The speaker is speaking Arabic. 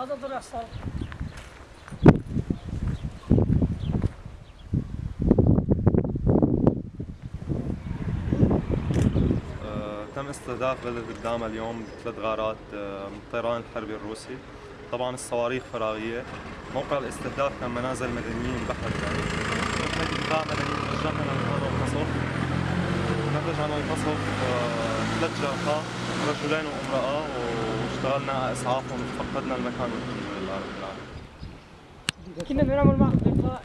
هذا ضلع صار تم استهداف بلد الدامة اليوم بثلاث غارات آه، من الطيران الحربي الروسي. طبعا الصواريخ فراغية. موقع الاستهداف كان منازل مدنيين بحت يعني نحن دفاع مدني توجهنا لمكان القصف. نتج عن القصف آه، ثلاث جرحى رجلين وامرأة واشتغلنا على اسعافهم فقدنا المكان. والحمد لله رب العالمين. كنا بنعمل معهم لقاء